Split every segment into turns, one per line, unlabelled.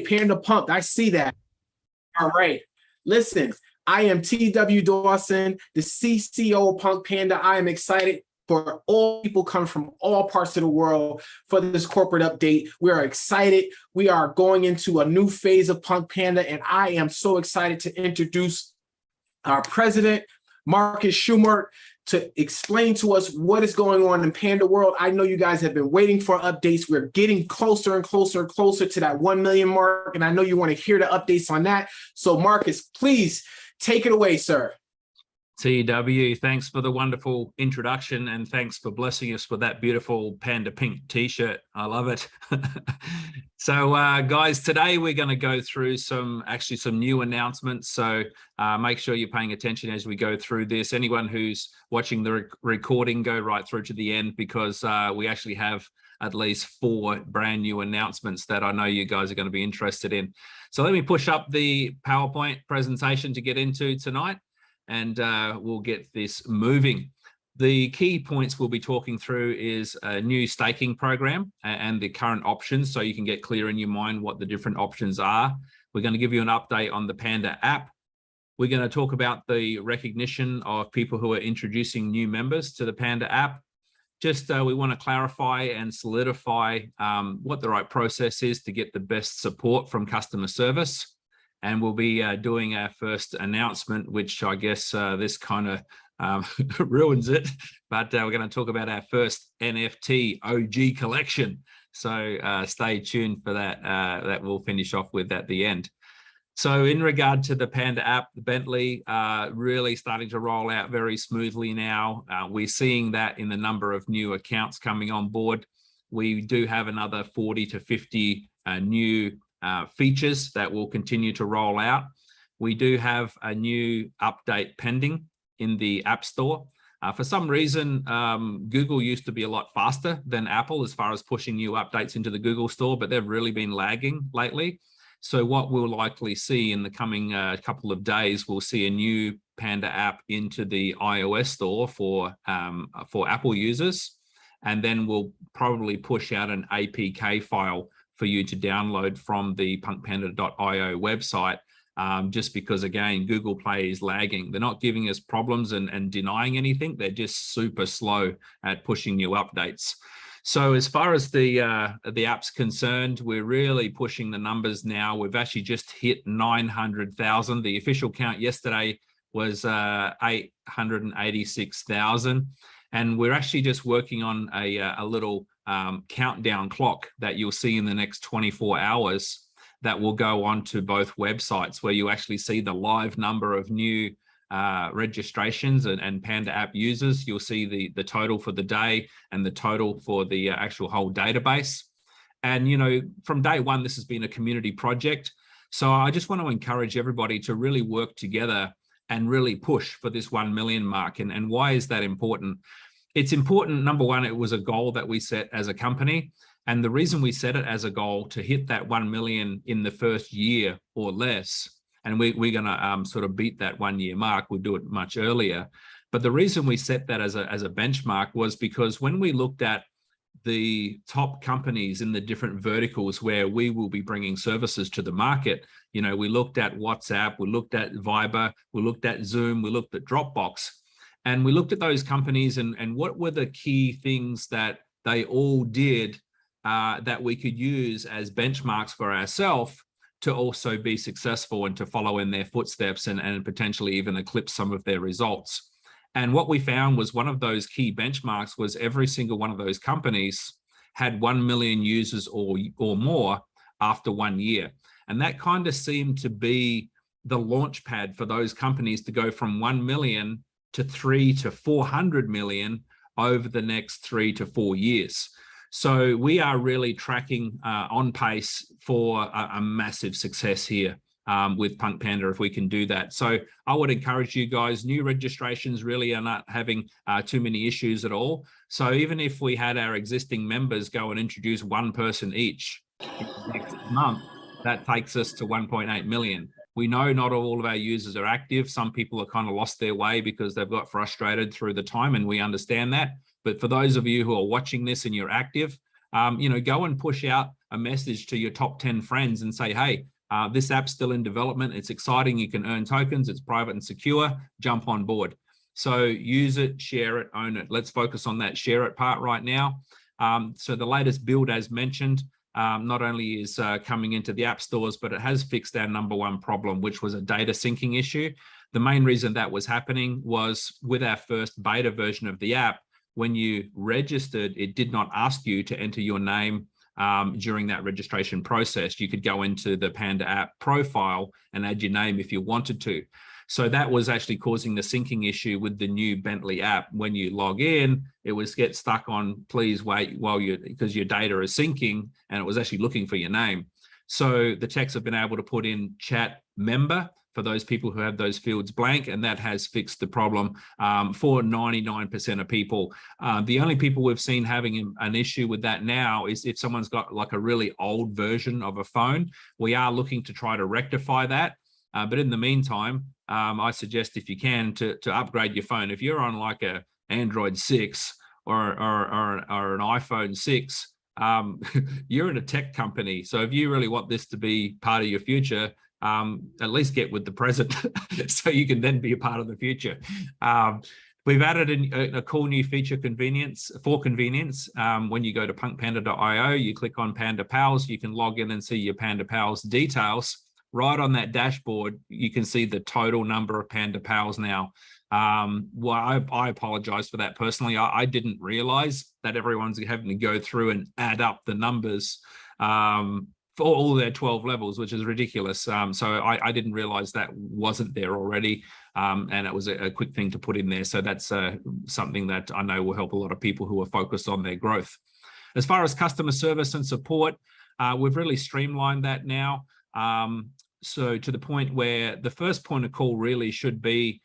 Panda pump. I see that. All right, listen, I am TW Dawson, the CCO of Punk Panda. I am excited for all people come from all parts of the world for this corporate update. We are excited. We are going into a new phase of Punk Panda, and I am so excited to introduce our president, Marcus Schumert, to explain to us what is going on in Panda World. I know you guys have been waiting for updates. We're getting closer and closer and closer to that 1 million mark, and I know you want to hear the updates on that. So Marcus, please take it away, sir.
TW, thanks for the wonderful introduction and thanks for blessing us with that beautiful panda pink t-shirt. I love it. so uh, guys, today we're going to go through some actually some new announcements. So uh, make sure you're paying attention as we go through this. Anyone who's watching the rec recording, go right through to the end because uh, we actually have at least four brand new announcements that I know you guys are going to be interested in. So let me push up the PowerPoint presentation to get into tonight and uh, we'll get this moving. The key points we'll be talking through is a new staking program and the current options so you can get clear in your mind what the different options are. We're going to give you an update on the Panda app. We're going to talk about the recognition of people who are introducing new members to the Panda app. Just uh, we want to clarify and solidify um, what the right process is to get the best support from customer service and we'll be uh, doing our first announcement, which I guess uh, this kind of um, ruins it, but uh, we're going to talk about our first NFT OG collection. So uh, stay tuned for that. Uh, that we'll finish off with at the end. So in regard to the Panda app, the Bentley uh, really starting to roll out very smoothly now. we're seeing that in the number of new accounts coming on board. We do have another 40 to 50 new uh, features that will continue to roll out. We do have a new update pending in the App Store. Uh, for some reason, um, Google used to be a lot faster than Apple as far as pushing new updates into the Google Store, but they've really been lagging lately. So what we'll likely see in the coming uh, couple of days, we'll see a new Panda app into the iOS store for, um, for Apple users. And then we'll probably push out an APK file for you to download from the punkpanda.io website um, just because again google play is lagging. They're not giving us problems and, and denying anything. They're just super slow at pushing new updates. So as far as the uh, the app's concerned we're really pushing the numbers now. We've actually just hit 900,000 the official count yesterday was uh, 886,000 and we're actually just working on a, uh, a little um, countdown clock that you'll see in the next 24 hours that will go on to both websites where you actually see the live number of new uh, registrations and, and, Panda app users. You'll see the, the total for the day and the total for the uh, actual whole database. And, you know, from day one, this has been a community project. So I just want to encourage everybody to really work together and really push for this 1 million mark. And, and why is that important? It's important, number one, it was a goal that we set as a company. And the reason we set it as a goal to hit that 1 million in the first year or less, and we, we're going to um, sort of beat that one year mark, we'll do it much earlier. But the reason we set that as a, as a benchmark was because when we looked at the top companies in the different verticals where we will be bringing services to the market. You know, we looked at WhatsApp, we looked at Viber, we looked at Zoom, we looked at Dropbox, and we looked at those companies and, and what were the key things that they all did uh, that we could use as benchmarks for ourselves to also be successful and to follow in their footsteps and, and potentially even eclipse some of their results. And what we found was one of those key benchmarks was every single one of those companies had 1 million users or, or more after one year. And that kind of seemed to be the launch pad for those companies to go from 1 million to three to 400 million over the next three to four years. So we are really tracking uh, on pace for a, a massive success here um, with Punk Panda if we can do that. So I would encourage you guys, new registrations really are not having uh, too many issues at all. So even if we had our existing members go and introduce one person each next month, that takes us to 1.8 million. We know not all of our users are active. Some people are kind of lost their way because they've got frustrated through the time and we understand that. But for those of you who are watching this and you're active, um, you know, go and push out a message to your top 10 friends and say, hey, uh, this app's still in development. It's exciting. You can earn tokens. It's private and secure. Jump on board. So use it, share it, own it. Let's focus on that share it part right now. Um, so the latest build, as mentioned, um, not only is uh, coming into the app stores, but it has fixed our number one problem, which was a data syncing issue. The main reason that was happening was with our first beta version of the app, when you registered, it did not ask you to enter your name um, during that registration process. You could go into the Panda app profile and add your name if you wanted to. So that was actually causing the syncing issue with the new Bentley app. When you log in, it was get stuck on please wait while you because your data is syncing and it was actually looking for your name. So the techs have been able to put in chat member for those people who have those fields blank, and that has fixed the problem um, for 99% of people. Uh, the only people we've seen having an issue with that now is if someone's got like a really old version of a phone. We are looking to try to rectify that. Uh, but in the meantime, um, I suggest if you can to, to upgrade your phone. If you're on like a Android 6 or, or, or, or an iPhone 6, um, you're in a tech company. So if you really want this to be part of your future, um, at least get with the present so you can then be a part of the future. Um, we've added a, a, cool new feature convenience for convenience. Um, when you go to punkpanda.io, you click on Panda Pals, you can log in and see your Panda Pals details. Right on that dashboard, you can see the total number of Panda Pals now. Um, well, I, I, apologize for that personally. I, I, didn't realize that everyone's having to go through and add up the numbers um, for all their 12 levels, which is ridiculous. Um, so I, I, didn't realize that wasn't there already. Um, and it was a, a, quick thing to put in there. So that's uh, something that I know will help a lot of people who are focused on their growth. As far as customer service and support, uh, we've really streamlined that now. Um, so to the point where the first point of call really should be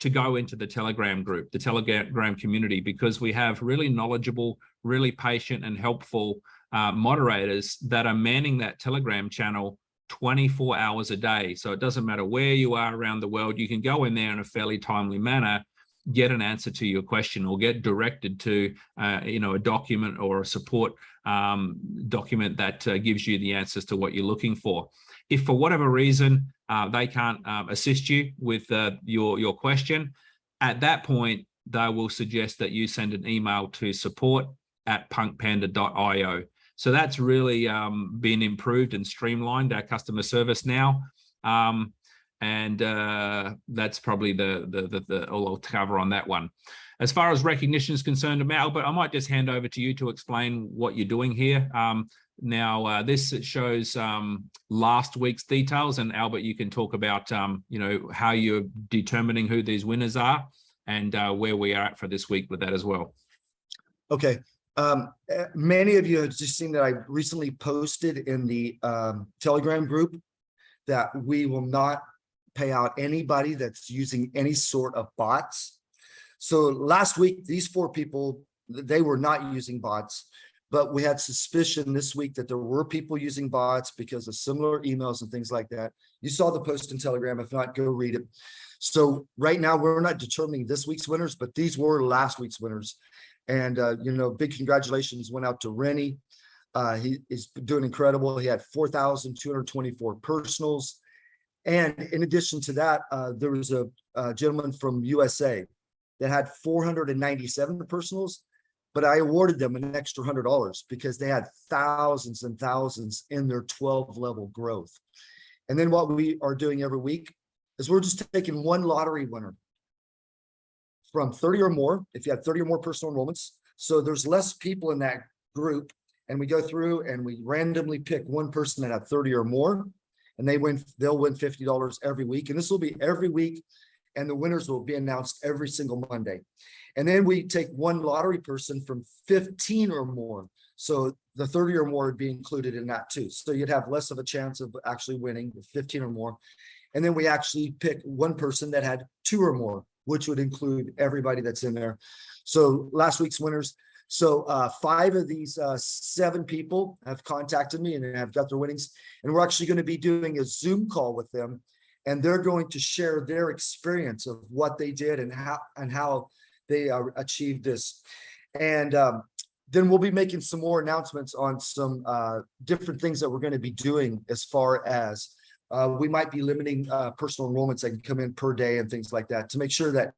to go into the Telegram group, the Telegram community, because we have really knowledgeable, really patient and helpful uh, moderators that are manning that Telegram channel 24 hours a day. So it doesn't matter where you are around the world, you can go in there in a fairly timely manner, get an answer to your question or get directed to, uh, you know, a document or a support um, document that uh, gives you the answers to what you're looking for. If for whatever reason uh, they can't um, assist you with uh, your, your question, at that point, they will suggest that you send an email to support at punkpanda.io. So that's really um, been improved and streamlined our customer service now. Um, and uh, that's probably the, the, the, the, all I'll cover on that one. As far as recognition is concerned, Albert, I might just hand over to you to explain what you're doing here. Um, now, uh, this shows um, last week's details, and Albert, you can talk about, um, you know, how you're determining who these winners are and uh, where we are at for this week with that as well.
Okay, um, eh, many of you have just seen that I recently posted in the um, Telegram group that we will not pay out anybody that's using any sort of bots. So last week, these four people, they were not using bots, but we had suspicion this week that there were people using bots because of similar emails and things like that. You saw the post in Telegram. If not, go read it. So right now, we're not determining this week's winners, but these were last week's winners. And, uh, you know, big congratulations went out to Rennie. Uh, he is doing incredible. He had 4,224 personals. And in addition to that, uh, there was a, a, gentleman from USA that had 497 personals, but I awarded them an extra $100 because they had thousands and thousands in their 12 level growth. And then what we are doing every week is we're just taking one lottery winner from 30 or more, if you have 30 or more personal enrollments. So there's less people in that group. And we go through and we randomly pick one person that had 30 or more, and they win, they'll win $50 every week. And this will be every week. And the winners will be announced every single Monday. And then we take one lottery person from 15 or more. So the 30 or more would be included in that too. So you'd have less of a chance of actually winning with 15 or more. And then we actually pick one person that had two or more which would include everybody that's in there. So last week's winners. So uh, five of these uh, seven people have contacted me and have got their winnings. And we're actually going to be doing a Zoom call with them. And they're going to share their experience of what they did and how and how they uh, achieved this. And um, then we'll be making some more announcements on some uh, different things that we're going to be doing as far as uh, we might be limiting uh, personal enrollments that can come in per day and things like that to make sure that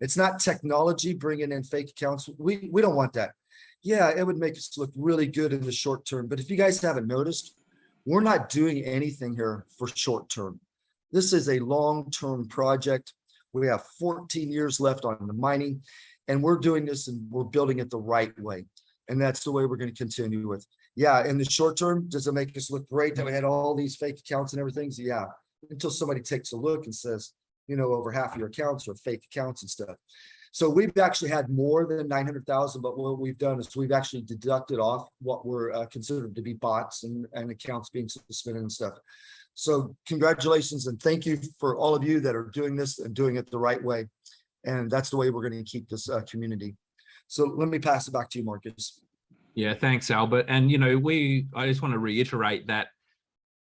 it's not technology bringing in fake accounts. We, we don't want that. Yeah, it would make us look really good in the short term. But if you guys haven't noticed, we're not doing anything here for short term. This is a long-term project. We have 14 years left on the mining and we're doing this and we're building it the right way. And that's the way we're going to continue with. Yeah, in the short term, does it make us look great that we had all these fake accounts and everything? So Yeah, until somebody takes a look and says, you know, over half of your accounts are fake accounts and stuff. So we've actually had more than 900,000, but what we've done is we've actually deducted off what were uh, considered to be bots and, and accounts being suspended and stuff. So congratulations and thank you for all of you that are doing this and doing it the right way. And that's the way we're going to keep this uh, community. So let me pass it back to you, Marcus.
Yeah, thanks, Albert. And, you know, we, I just want to reiterate that,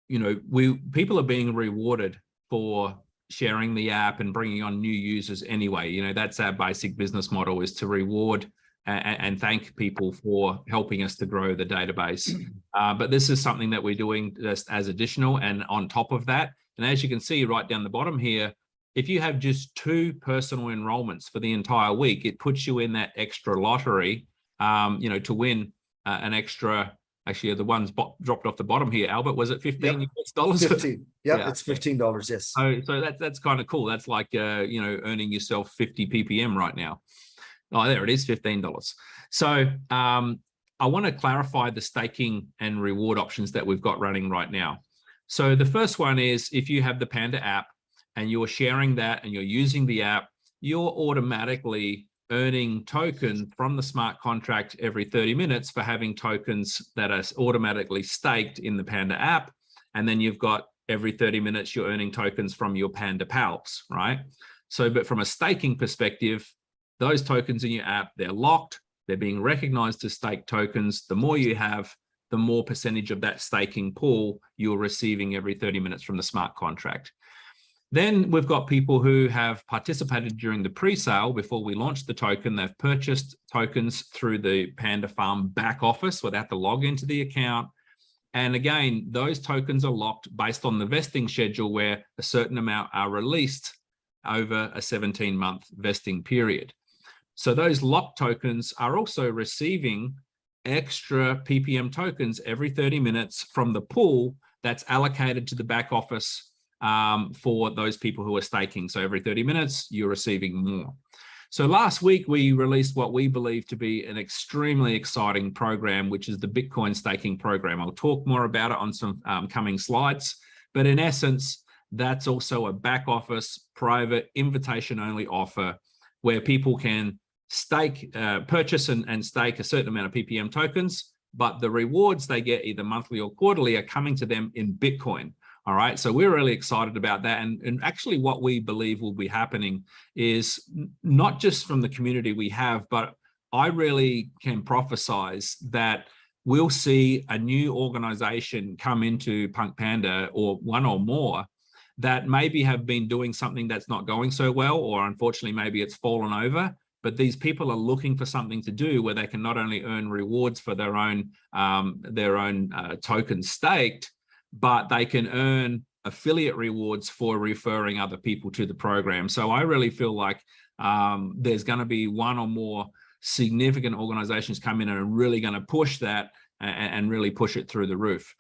you know, we, people are being rewarded for sharing the app and bringing on new users anyway. You know, that's our basic business model is to reward and, and thank people for helping us to grow the database. Uh, but this is something that we're doing just as additional and on top of that. And as you can see right down the bottom here, if you have just two personal enrollments for the entire week, it puts you in that extra lottery, um, you know, to win uh, an extra, actually the ones dropped off the bottom here, Albert, was it 15
Yep.
Dollars?
15. Yep,
Yeah.
it's $15, yes.
So, so that's, that's kind of cool. That's like, uh, you know, earning yourself 50 PPM right now. Oh, there it is, $15. So, um, I want to clarify the staking and reward options that we've got running right now. So the first one is if you have the Panda app and you're sharing that and you're using the app, you're automatically earning token from the smart contract every 30 minutes for having tokens that are automatically staked in the Panda app. And then you've got every 30 minutes, you're earning tokens from your Panda pals, right? So, but from a staking perspective, those tokens in your app, they're locked, they're being recognized as stake tokens. The more you have, the more percentage of that staking pool you're receiving every 30 minutes from the smart contract. Then we've got people who have participated during the pre-sale before we launched the token. They've purchased tokens through the Panda Farm back office without the log into the account. And again, those tokens are locked based on the vesting schedule where a certain amount are released over a 17 month vesting period. So those locked tokens are also receiving extra PPM tokens every 30 minutes from the pool that's allocated to the back office um, for those people who are staking. So every 30 minutes, you're receiving more. So last week, we released what we believe to be an extremely exciting program, which is the Bitcoin staking program. I'll talk more about it on some um, coming slides, but in essence, that's also a back office private invitation only offer where people can stake, uh, purchase and, and stake a certain amount of PPM tokens, but the rewards they get either monthly or quarterly are coming to them in Bitcoin. All right, so we're really excited about that. And, and actually what we believe will be happening is not just from the community we have, but I really can prophesize that we'll see a new organization come into Punk Panda or one or more that maybe have been doing something that's not going so well, or unfortunately, maybe it's fallen over. But these people are looking for something to do where they can not only earn rewards for their own um, their own uh, tokens staked, but they can earn affiliate rewards for referring other people to the program. So I really feel like um, there's going to be one or more significant organizations come in and are really going to push that and, and, really push it through the roof.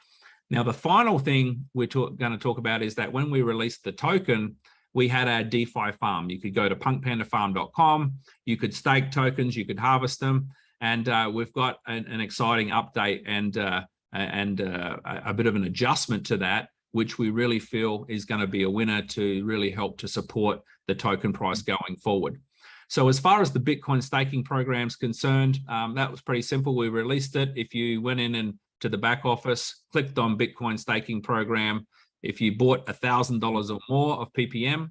Now, the final thing we're going to talk about is that when we released the token, we had our DeFi farm. You could go to punkpandafarm.com, you could stake tokens, you could harvest them, and uh, we've got an, an, exciting update and uh, and uh, a bit of an adjustment to that, which we really feel is going to be a winner to really help to support the token price going forward. So as far as the Bitcoin staking program is concerned, um, that was pretty simple. We released it. If you went in and to the back office, clicked on Bitcoin staking program, if you bought $1,000 or more of PPM,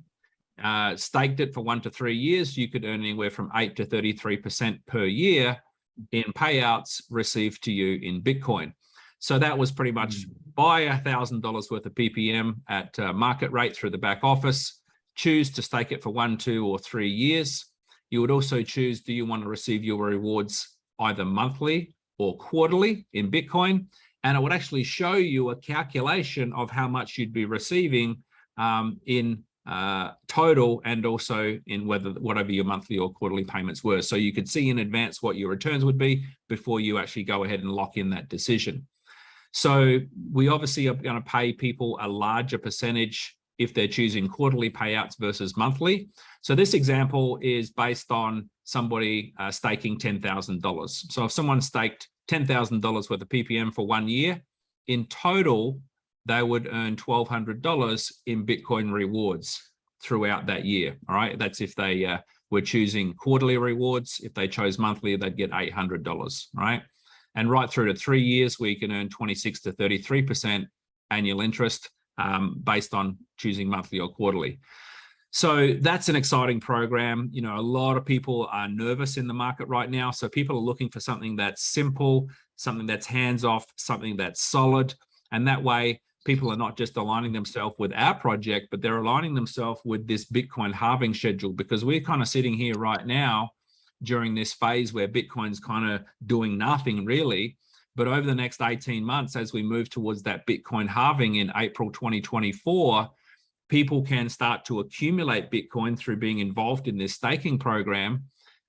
uh, staked it for one to three years, you could earn anywhere from 8 to 33% per year in payouts received to you in Bitcoin. So that was pretty much
Mm.
buy a thousand dollars worth of PPM at uh, market rate through the back office, choose to stake it for one, two, or three years. You would also choose, do you want to receive your rewards either monthly or quarterly in Bitcoin. And it would actually show you a calculation of how much you'd be receiving um, in uh, total and also in whether whatever your monthly or quarterly payments were. So you could see in advance what your returns would be before you actually go ahead and lock in that decision. So we obviously are going to pay people a larger percentage if they're choosing quarterly payouts versus monthly. So this example is based on somebody uh, staking $10,000. So if someone staked $10,000 worth of PPM for one year, in total, they would earn $1,200 in Bitcoin rewards throughout that year. All right, that's if they uh, were choosing quarterly rewards. If they chose monthly, they'd get $800, right? And right through to three years, we can earn 26 to 33% annual interest um, based on choosing monthly or quarterly. So that's an exciting program. You know, a lot of people are nervous in the market right now. So people are looking for something that's simple, something that's hands off, something that's solid. And that way people are not just aligning themselves with our project, but they're aligning themselves with this Bitcoin halving schedule because we're kind of sitting here right now during this phase where Bitcoin's kind of doing nothing really. But over the next 18 months, as we move towards that Bitcoin halving in April 2024, people can start to accumulate Bitcoin through being involved in this staking program.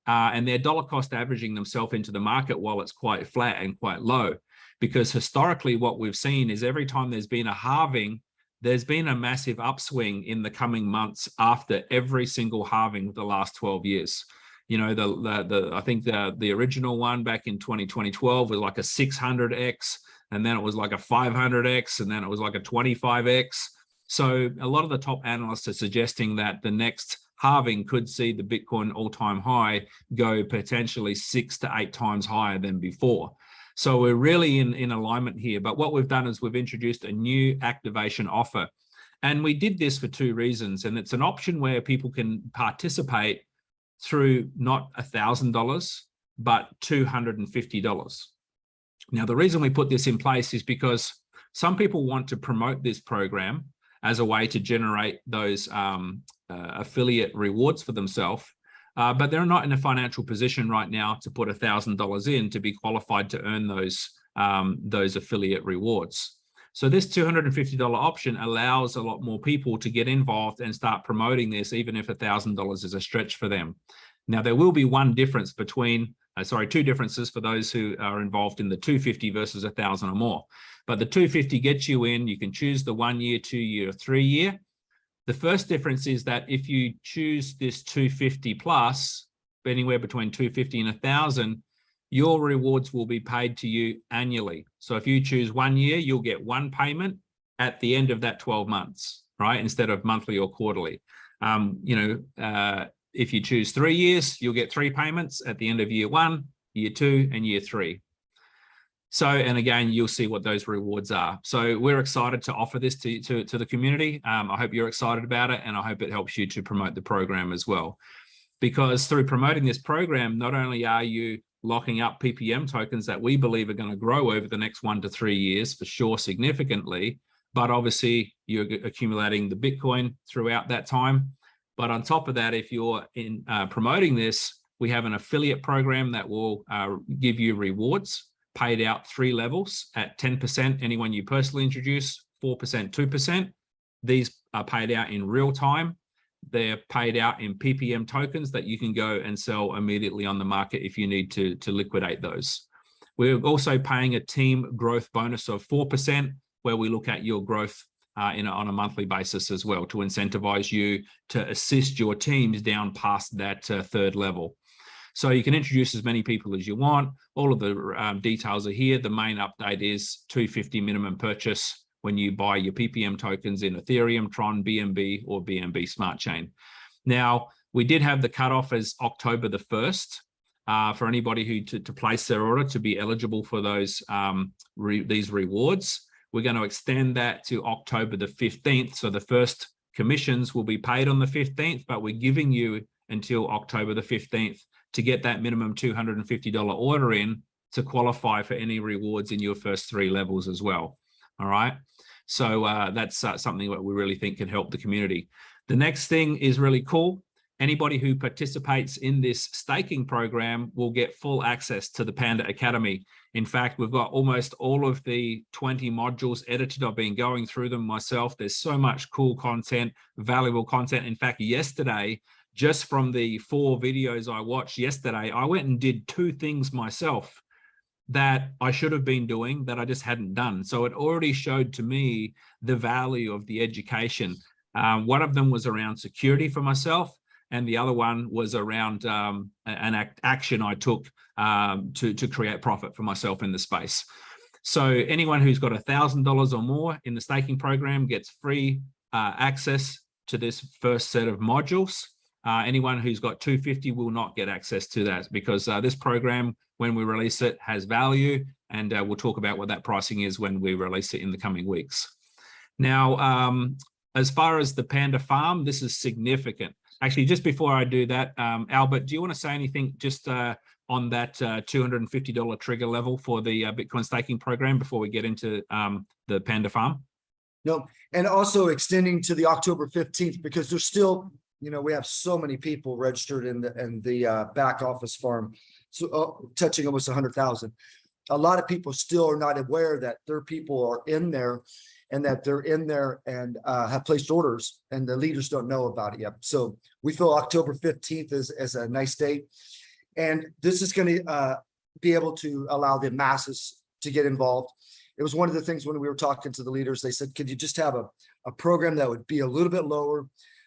Uh, and they're dollar cost averaging themselves into the market while it's quite flat and quite low. Because historically, what we've seen is every time there's been a halving, there's been a massive upswing in the coming months after every single halving of the last 12 years you know, the, the, the I think the, the original one back in 20, 2012 was like a 600X, and then it was like a 500X, and then it was like a 25X. So a lot of the top analysts are suggesting that the next halving could see the Bitcoin all-time high go potentially six to eight times higher than before. So we're really in, in alignment here. But what we've done is we've introduced a new activation offer. And we did this for two reasons. And it's an option where people can participate through not a thousand dollars but two hundred and fifty dollars now the reason we put this in place is because some people want to promote this program as a way to generate those um, uh, affiliate rewards for themselves uh, but they're not in a financial position right now to put a thousand dollars in to be qualified to earn those um, those affiliate rewards so this $250 option allows a lot more people to get involved and start promoting this, even if $1,000 is a stretch for them. Now, there will be one difference between, uh, sorry, two differences for those who are involved in the 250 versus 1,000 or more. But the 250 gets you in, you can choose the one year, two year, three year. The first difference is that if you choose this 250 plus, anywhere between 250 and 1,000, your rewards will be paid to you annually. So if you choose one year, you'll get one payment at the end of that 12 months, right? Instead of monthly or quarterly. Um, you know, uh, if you choose three years, you'll get three payments at the end of year one, year two, and year three. So, and again, you'll see what those rewards are. So we're excited to offer this to, to, to the community. Um, I hope you're excited about it, and I hope it helps you to promote the program as well. Because through promoting this program, not only are you locking up PPM tokens that we believe are going to grow over the next one to three years for sure significantly. But obviously you're accumulating the Bitcoin throughout that time. But on top of that, if you're in uh, promoting this, we have an affiliate program that will uh, give you rewards paid out three levels at 10%, anyone you personally introduce, 4%, 2%. These are paid out in real time they're paid out in PPM tokens that you can go and sell immediately on the market if you need to, to liquidate those. We're also paying a team growth bonus of 4% where we look at your growth uh, in a, on a monthly basis as well to incentivize you to assist your teams down past that uh, third level. So you can introduce as many people as you want. All of the um, details are here. The main update is 250 minimum purchase when you buy your PPM tokens in Ethereum, Tron, BNB, or BNB Smart Chain. Now, we did have the cutoff as October the 1st uh, for anybody who to, to, place their order to be eligible for those um, re, these rewards. We're going to extend that to October the 15th. So the first commissions will be paid on the 15th, but we're giving you until October the 15th to get that minimum $250 order in to qualify for any rewards in your first three levels as well. All right. So uh, that's uh, something that we really think can help the community. The next thing is really cool. anybody who participates in this staking program will get full access to the Panda Academy. In fact, we've got almost all of the 20 modules edited. I've been going through them myself. There's so much cool content, valuable content. In fact, yesterday, just from the four videos I watched yesterday, I went and did two things myself that I should have been doing that I just hadn't done. So it already showed to me the value of the education. Um, one of them was around security for myself and the other one was around um, an act, action I took um, to, to create profit for myself in the space. So anyone who's got a thousand dollars or more in the staking program gets free uh, access to this first set of modules. Uh, anyone who's got 250 will not get access to that because uh, this program, when we release it, has value, and uh, we'll talk about what that pricing is when we release it in the coming weeks. Now, um, as far as the Panda Farm, this is significant. Actually, just before I do that, um, Albert, do you want to say anything just uh, on that uh, $250 trigger level for the uh, Bitcoin staking program before we get into um, the Panda Farm?
No, and also extending to the October 15th because there's still, you know, we have so many people registered in the in the uh, back office farm, so uh, touching almost 100,000. A lot of people still are not aware that their people are in there and that they're in there and uh, have placed orders and the leaders don't know about it yet. So we feel October 15th is, is a nice date. And this is going to uh, be able to allow the masses to get involved. It was one of the things when we were talking to the leaders, they said, could you just have a, a program that would be a little bit lower,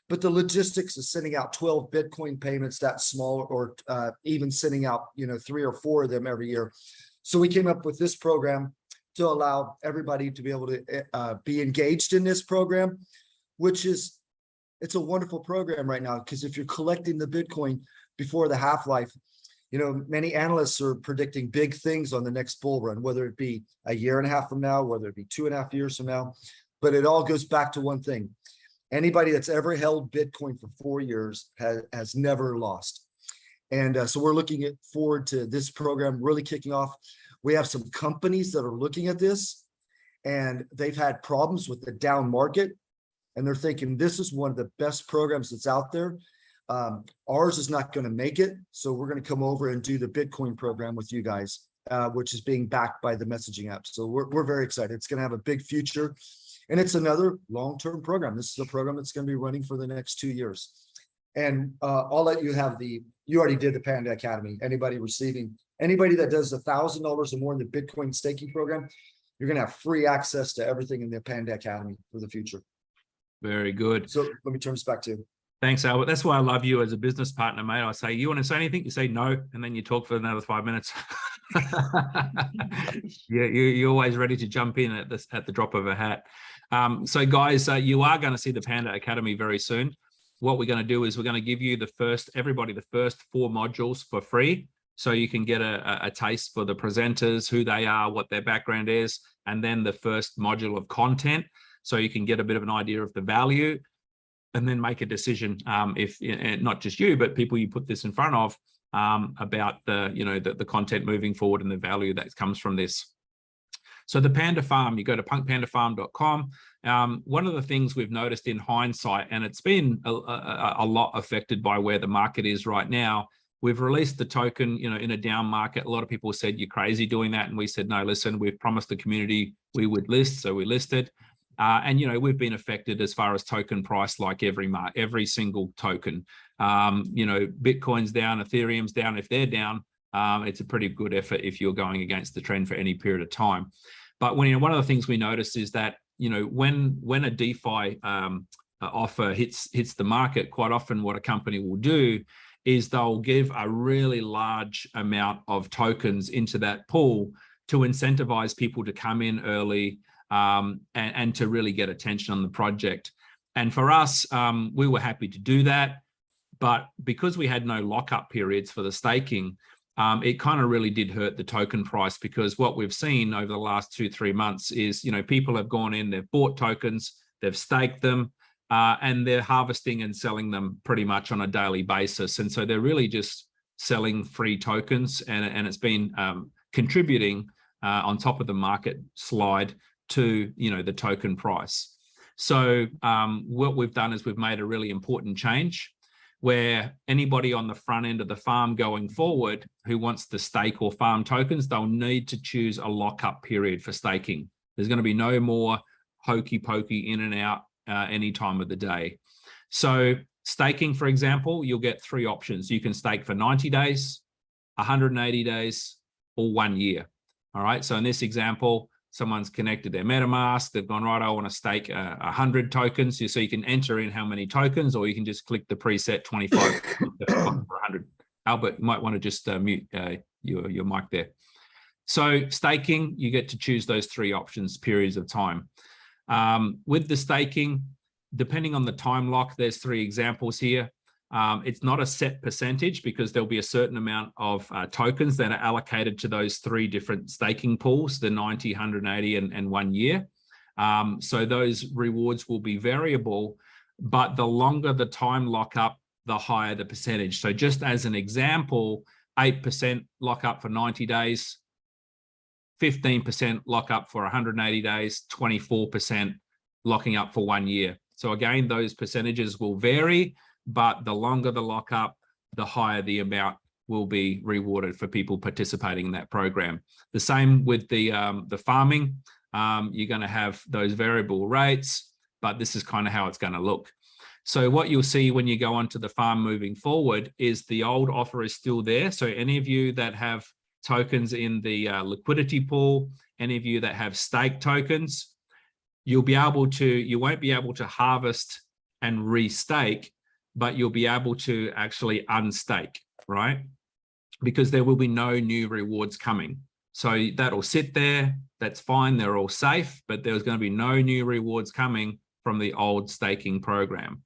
but the logistics of sending out 12 Bitcoin payments that small or uh, even sending out, you know, three or four of them every year. So we came up with this program to allow everybody to be able to uh, be engaged in this program, which is, it's a wonderful program right now, because if you're collecting the Bitcoin before the half-life, you know, many analysts are predicting big things on the next bull run, whether it be a year and a half from now, whether it be two and a half years from now, but it all goes back to one thing. Anybody that's ever held Bitcoin for four years has, has never lost. And uh, so we're looking at forward to this program really kicking off. We have some companies that are looking at this and they've had problems with the down market. And they're thinking this is one of the best programs that's out there. Um, ours is not going to make it. So we're going to come over and do the Bitcoin program with you guys, uh, which is being backed by the messaging app. So we're, we're very excited. It's going to have a big future. And it's another long-term program. This is a program that's going to be running for the next two years. And uh, I'll let you have the, you already did the Panda Academy. Anybody receiving, anybody that does a thousand dollars or more in the Bitcoin staking program, you're going to have free access to everything in the Panda Academy for the future.
Very good.
So let me turn this back to you.
Thanks, Albert. That's why I love you as a business partner, mate. I say, you want to say anything? You say no, and then you talk for another five minutes. yeah, you, you're always ready to jump in at this at the drop of a hat. Um, so, guys, uh, you are going to see the Panda Academy very soon. What we're going to do is we're going to give you the first, everybody, the first four modules for free. So you can get a, a taste for the presenters, who they are, what their background is, and then the first module of content. So you can get a bit of an idea of the value and then make a decision um, if not just you, but people you put this in front of um, about the, you know, the, the content moving forward and the value that comes from this. So the Panda Farm, you go to punkpandafarm.com. Um, one of the things we've noticed in hindsight, and it's been a, a, a, lot affected by where the market is right now, we've released the token, you know, in a down market. A lot of people said, you're crazy doing that. And we said, no, listen, we've promised the community we would list. So we listed. Uh, and, you know, we've been affected as far as token price, like every mark, every single token. Um, you know, Bitcoin's down, Ethereum's down. If they're down, um, it's a pretty good effort if you're going against the trend for any period of time. But when, you know, one of the things we noticed is that, you know, when when a DeFi um, offer hits hits the market, quite often what a company will do is they'll give a really large amount of tokens into that pool to incentivize people to come in early um, and, and, to really get attention on the project. And for us, um, we were happy to do that. But because we had no lockup periods for the staking, um, it kind of really did hurt the token price because what we've seen over the last two, three months is, you know, people have gone in, they've bought tokens, they've staked them, uh, and they're harvesting and selling them pretty much on a daily basis. And so they're really just selling free tokens and, and it's been um, contributing uh, on top of the market slide to, you know, the token price. So um, what we've done is we've made a really important change. Where anybody on the front end of the farm going forward who wants to stake or farm tokens, they'll need to choose a lockup period for staking. There's going to be no more hokey pokey in and out uh, any time of the day. So staking, for example, you'll get three options. You can stake for 90 days, 180 days, or one year. All right. So in this example, someone's connected their MetaMask. They've gone, right, I want to stake uh, 100 tokens. So you can enter in how many tokens, or you can just click the preset 25 for 100. Albert, you might want to just uh, mute uh, your, your mic there. So staking, you get to choose those three options, periods of time. Um, with the staking, depending on the time lock, there's three examples here. Um, it's not a set percentage because there'll be a certain amount of uh, tokens that are allocated to those three different staking pools, the 90, 180 and, and one year. Um, so those rewards will be variable, but the longer the time lockup, the higher the percentage. So just as an example, 8% lockup for 90 days, 15% lockup for 180 days, 24% locking up for one year. So again, those percentages will vary, but the longer the lockup, the higher the amount will be rewarded for people participating in that program. The same with the, um, the farming. Um, you're going to have those variable rates, but this is kind of how it's going to look. So what you'll see when you go onto the farm moving forward is the old offer is still there. So any of you that have tokens in the uh, liquidity pool, any of you that have stake tokens, you'll be able to, you won't be able to harvest and restake, but you'll be able to actually unstake, right? Because there will be no new rewards coming. So that'll sit there, that's fine, they're all safe, but there's going to be no new rewards coming from the old staking program.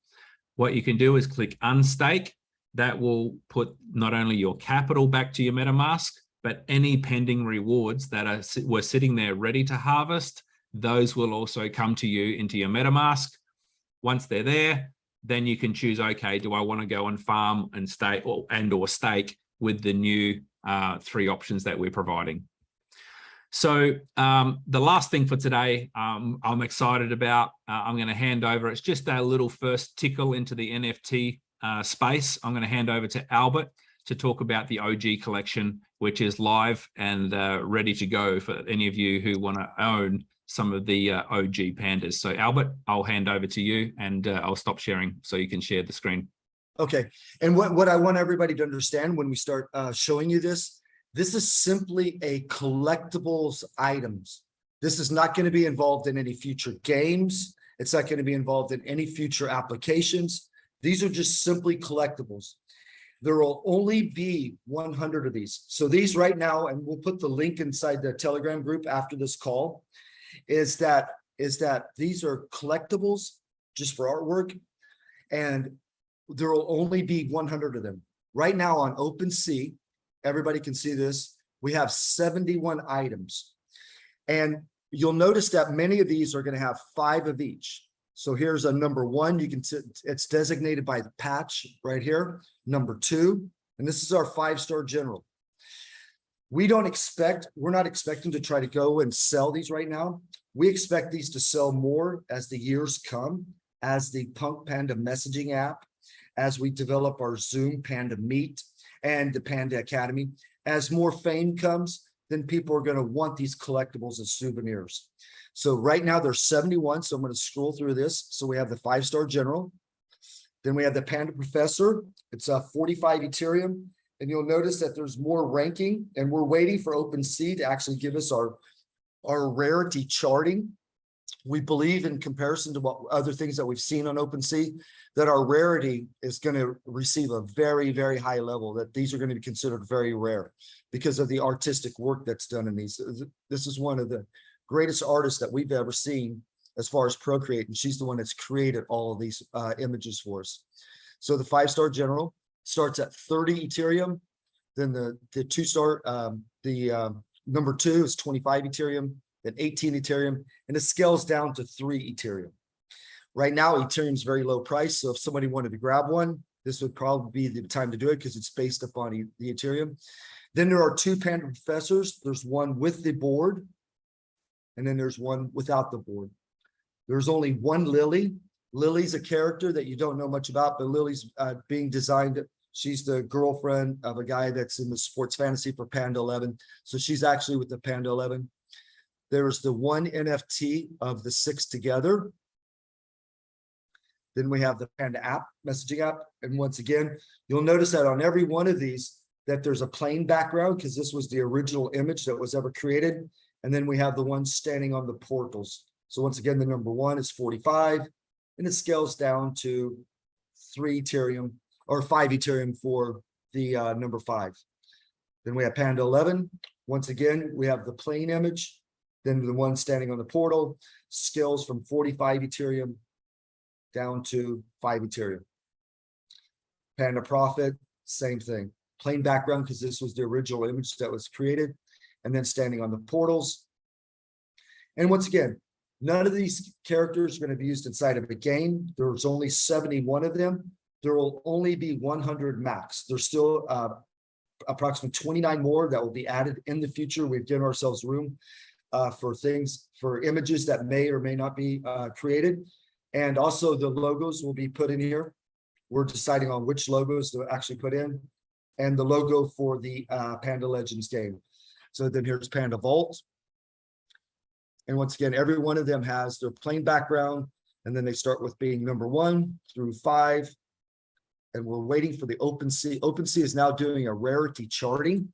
What you can do is click unstake. That will put not only your capital back to your MetaMask, but any pending rewards that are were sitting there ready to harvest, those will also come to you into your MetaMask. Once they're there, then you can choose, okay, do I want to go and farm and stake or and or stake with the new uh, three options that we're providing. So um, the last thing for today, um, I'm excited about, uh, I'm going to hand over, it's just a little first tickle into the NFT uh, space. I'm going to hand over to Albert to talk about the OG collection, which is live and uh, ready to go for any of you who want to own some of the uh, OG pandas. So Albert, I'll hand over to you and uh, I'll stop sharing so you can share the screen.
Okay, and what, what I want everybody to understand when we start uh, showing you this, this is simply a collectibles items. This is not going to be involved in any future games. It's not going to be involved in any future applications. These are just simply collectibles. There will only be 100 of these. So these right now, and we'll put the link inside the Telegram group after this call, is that is that these are collectibles just for artwork, and there will only be 100 of them. Right now on OpenSea, everybody can see this, we have 71 items. And you'll notice that many of these are going to have five of each. So here's a number one, you can see it's designated by the patch right here, number two, and this is our five-star general. We don't expect, we're not expecting to try to go and sell these right now. We expect these to sell more as the years come, as the Punk Panda messaging app, as we develop our Zoom Panda Meet and the Panda Academy. As more fame comes, then people are going to want these collectibles as souvenirs. So right now there's 71. So I'm going to scroll through this. So we have the five-star general. Then we have the Panda Professor. It's a 45 Ethereum. And you'll notice that there's more ranking and we're waiting for OpenSea to actually give us our, our rarity charting. We believe in comparison to what other things that we've seen on OpenSea, that our rarity is going to receive a very, very high level, that these are going to be considered very rare because of the artistic work that's done in these. This is one of the greatest artists that we've ever seen as far as Procreate, and she's the one that's created all of these uh, images for us. So the five-star general starts at 30 Ethereum. Then the, the two start, um, the um, number two is 25 Ethereum, then 18 Ethereum, and it scales down to three Ethereum. Right now, Ethereum is very low price. So if somebody wanted to grab one, this would probably be the time to do it because it's based upon e the Ethereum. Then there are two Panda professors. There's one with the board, and then there's one without the board. There's only one Lily, Lily's a character that you don't know much about, but Lily's uh, being designed. She's the girlfriend of a guy that's in the sports fantasy for Panda 11. So she's actually with the Panda 11. There's the one NFT of the six together. Then we have the Panda app, messaging app. And once again, you'll notice that on every one of these, that there's a plain background because this was the original image that was ever created. And then we have the one standing on the portals. So once again, the number one is 45 and it scales down to three Ethereum or five Ethereum for the uh, number five. Then we have Panda 11. Once again, we have the plain image. Then the one standing on the portal scales from 45 Ethereum down to five Ethereum. Panda Profit, same thing. Plain background because this was the original image that was created. And then standing on the portals. And once again, none of these characters are going to be used inside of a game. There's only 71 of them. There will only be 100 max. There's still uh, approximately 29 more that will be added in the future. We've given ourselves room uh, for things, for images that may or may not be uh, created. And also the logos will be put in here. We're deciding on which logos to actually put in and the logo for the uh, Panda Legends game. So then here's Panda Vault. And once again, every one of them has their plain background, and then they start with being number one through five. And we're waiting for the OpenSea. OpenSea is now doing a rarity charting.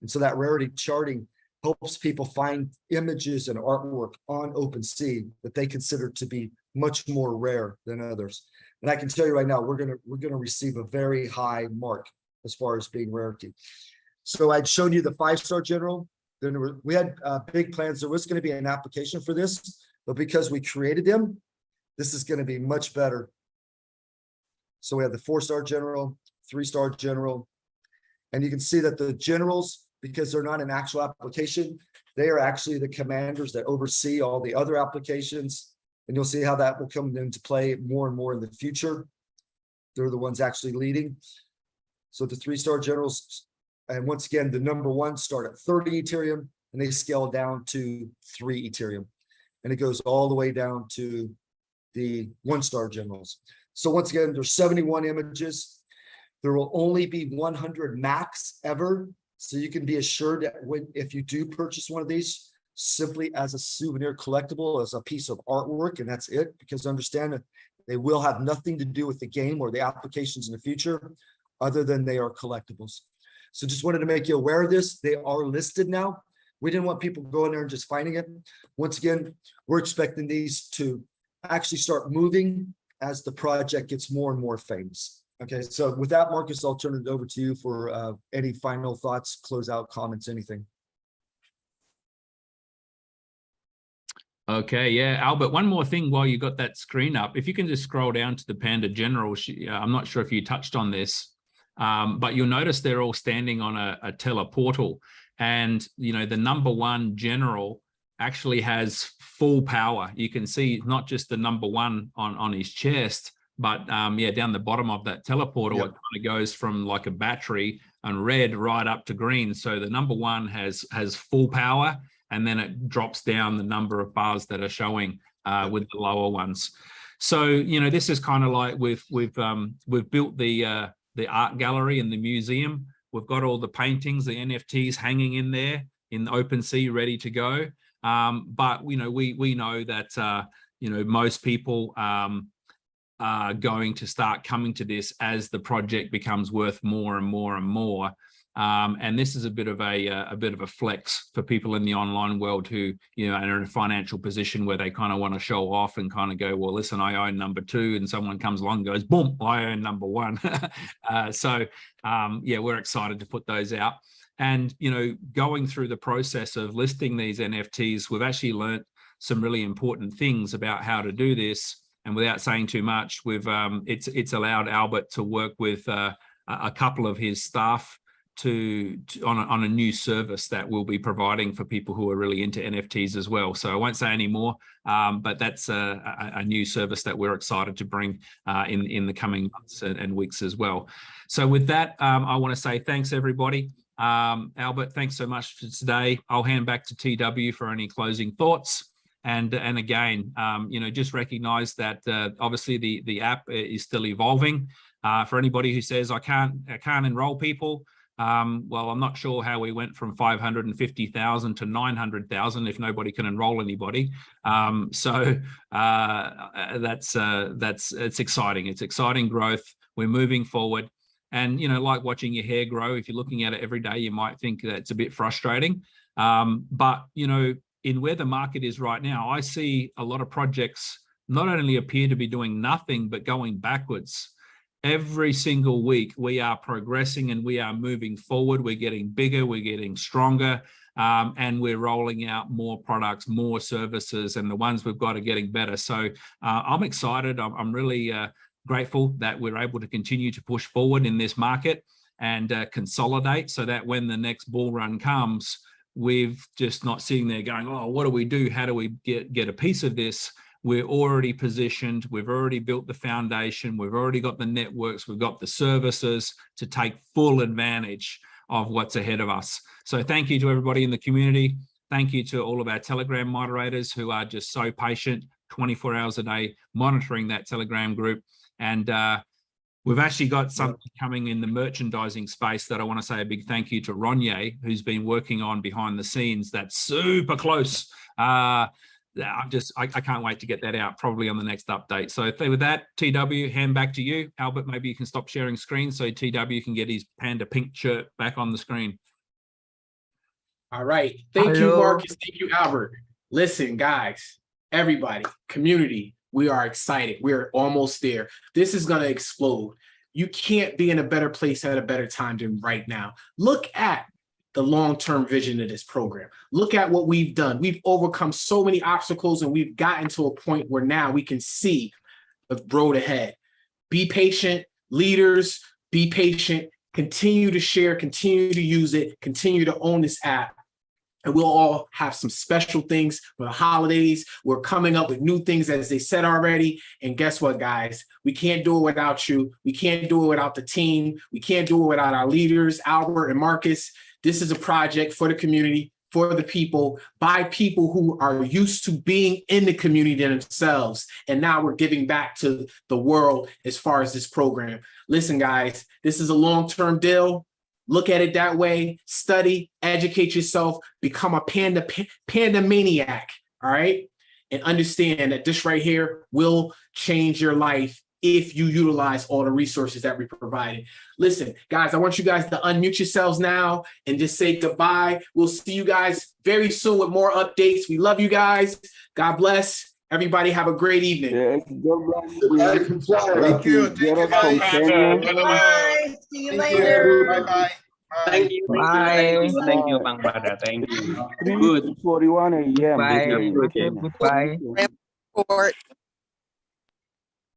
And so that rarity charting helps people find images and artwork on OpenSea that they consider to be much more rare than others. And I can tell you right now, we're gonna we're gonna receive a very high mark as far as being rarity. So I'd shown you the five-star general. Then we had uh, big plans. There was going to be an application for this, but because we created them, this is going to be much better. So we have the four-star general, three-star general, and you can see that the generals, because they're not an actual application, they are actually the commanders that oversee all the other applications. And you'll see how that will come into play more and more in the future. They're the ones actually leading. So the three-star generals, and once again, the number one start at 30 Ethereum and they scale down to three Ethereum. And it goes all the way down to the one-star generals. So once again, there's 71 images. There will only be 100 max ever. So you can be assured that when if you do purchase one of these, simply as a souvenir collectible, as a piece of artwork, and that's it, because understand that they will have nothing to do with the game or the applications in the future other than they are collectibles. So just wanted to make you aware of this. They are listed now. We didn't want people going there and just finding it. Once again, we're expecting these to actually start moving as the project gets more and more famous. Okay, so with that, Marcus, I'll turn it over to you for uh, any final thoughts, close out comments, anything.
Okay, yeah, Albert, one more thing while you got that screen up, if you can just scroll down to the Panda General, she, I'm not sure if you touched on this, um, but you'll notice they're all standing on a, a teleportal and, you know, the number one general actually has full power. You can see not just the number one on, on his chest, but um, yeah, down the bottom of that teleporter, yep. it kind of goes from like a battery and red right up to green. So the number one has has full power, and then it drops down the number of bars that are showing uh, with the lower ones. So you know, this is kind of like we've we've um, we've built the uh, the art gallery and the museum. We've got all the paintings, the NFTs hanging in there in the OpenSea, ready to go. Um, but you know, we we know that uh, you know most people um, are going to start coming to this as the project becomes worth more and more and more. Um, and this is a bit of a, uh, a bit of a flex for people in the online world who, you know, are in a financial position where they kind of want to show off and kind of go, well, listen, I own number two and someone comes along goes, boom, I own number one. uh, so, um, yeah, we're excited to put those out. And, you know, going through the process of listing these NFTs, we've actually learned some really important things about how to do this. And without saying too much, we've um, it's it's allowed Albert to work with uh, a couple of his staff to, to on, a, on a new service that we'll be providing for people who are really into NFTs as well. So I won't say any more, um, but that's a, a, a, new service that we're excited to bring uh, in, in the coming months and, and weeks as well. So with that, um, I want to say thanks everybody. Um, Albert, thanks so much for today. I'll hand back to TW for any closing thoughts. And, and again, um, you know, just recognize that uh, obviously the, the app is still evolving. Uh, for anybody who says, I can't, I can't enroll people, um, well, I'm not sure how we went from 550,000 to 900,000 if nobody can enroll anybody. Um, so uh, that's uh, that's it's exciting. It's exciting growth. We're moving forward, and you know, like watching your hair grow. If you're looking at it every day, you might think that it's a bit frustrating. Um, but you know, in where the market is right now, I see a lot of projects not only appear to be doing nothing but going backwards every single week we are progressing and we are moving forward. We're getting bigger we're getting stronger um, and we're rolling out more products more services and the ones we've got are getting better. So uh, i'm excited. I'm, I'm really uh, grateful that we're able to continue to push forward in this market and uh, consolidate so that when the next bull run comes we've just not sitting there going oh what do we do? How do we get get a piece of this we're already positioned, we've already built the foundation, we've already got the networks, we've got the services to take full advantage of what's ahead of us. So thank you to everybody in the community. Thank you to all of our Telegram moderators who are just so patient, 24 hours a day, monitoring that Telegram group. And uh, We've actually got something coming in the merchandising space that I want to say a big thank you to Ronye, who's been working on behind the scenes. That's super close. Uh, I'm just, I, I, can't wait to get that out probably on the next update. So with that, TW, hand back to you. Albert, maybe you can stop sharing screen so TW can get his panda pink shirt back on the screen.
All right. Thank Hello. you, Marcus. Thank you, Albert. Listen, guys, everybody, community, we are excited. We're almost there. This is going to explode. You can't be in a better place at a better time than right now. Look at the long-term vision of this program. Look at what we've done. We've overcome so many obstacles and we've gotten to a point where now we can see the road ahead. Be patient, leaders, be patient, continue to share, continue to use it, continue to own this app. And we'll all have some special things for the holidays. We're coming up with new things, as they said already. And guess what, guys? We can't do it without you. We can't do it without the team. We can't do it without our leaders, Albert and Marcus. This is a project for the community, for the people, by people who are used to being in the community themselves. And now we're giving back to the world as far as this program. Listen, guys, this is a long-term deal. Look at it that way, study, educate yourself, become a panda, panda maniac, all right? And understand that this right here will change your life if you utilize all the resources that we provided. Listen, guys, I want you guys to unmute yourselves now and just say goodbye. We'll see you guys very soon with more updates. We love you guys. God bless. Everybody have a great evening.
Yes, God. Thank you. Thank you.
Bye. See you later.
Bye-bye.
Thank you.
Bye. Thank you, Bang Bada. Thank you. Good.
41 a.m.
Bye. Goodbye.
Report.